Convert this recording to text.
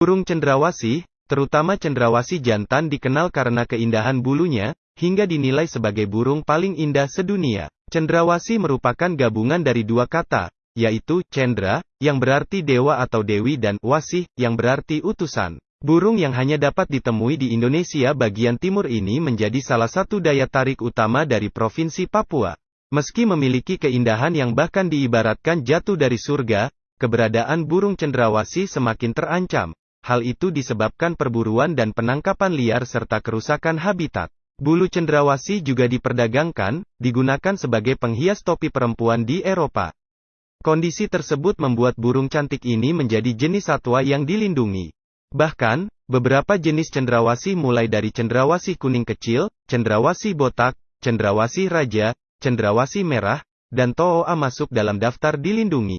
Burung cendrawasih, terutama cendrawasih jantan dikenal karena keindahan bulunya, hingga dinilai sebagai burung paling indah sedunia. Cendrawasih merupakan gabungan dari dua kata, yaitu cendra, yang berarti dewa atau dewi dan wasih, yang berarti utusan. Burung yang hanya dapat ditemui di Indonesia bagian timur ini menjadi salah satu daya tarik utama dari Provinsi Papua. Meski memiliki keindahan yang bahkan diibaratkan jatuh dari surga, keberadaan burung cendrawasih semakin terancam. Hal itu disebabkan perburuan dan penangkapan liar serta kerusakan habitat. Bulu cendrawasih juga diperdagangkan, digunakan sebagai penghias topi perempuan di Eropa. Kondisi tersebut membuat burung cantik ini menjadi jenis satwa yang dilindungi. Bahkan, beberapa jenis cendrawasih mulai dari cendrawasih kuning kecil, cendrawasih botak, cendrawasih raja, cendrawasih merah, dan toa masuk dalam daftar dilindungi.